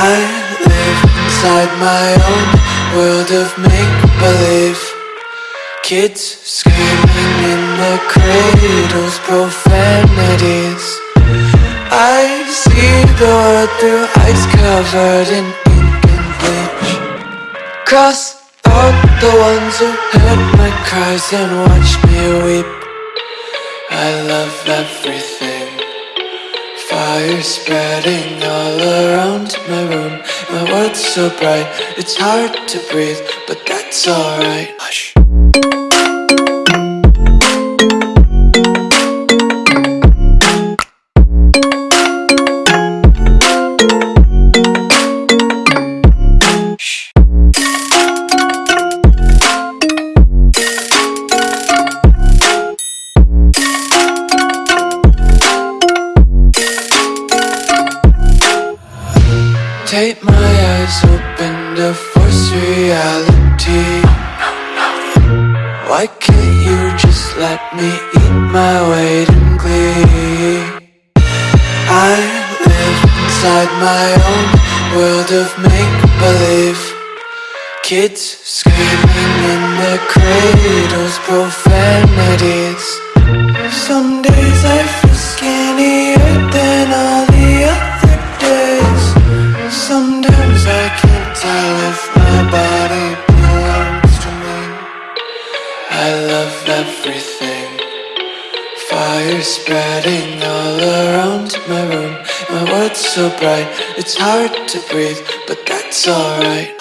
I live inside my own world of make-believe. Kids screaming in the cradles, profanities. I see the world through ice covered in ink and bleach. Cross out the ones who heard my cries and watched me weep. I love everything Fire spreading all around my room. My world's so bright, it's hard to breathe But that's alright Take my eyes open to force reality. Why can't you just let me eat my weight in glee? I live inside my own world of make-believe. Kids screaming in the cradles, profanities Sometimes I can't tell if my body belongs to me. I love everything. Fire spreading all around my room. My world's so bright, it's hard to breathe But that's alright